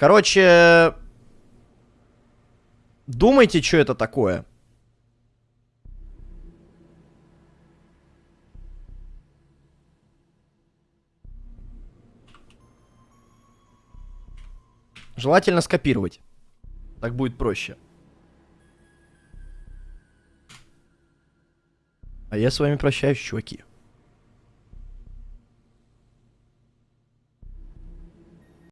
Короче... Думайте, что это такое. Желательно скопировать. Так будет проще. А я с вами прощаюсь, чуваки.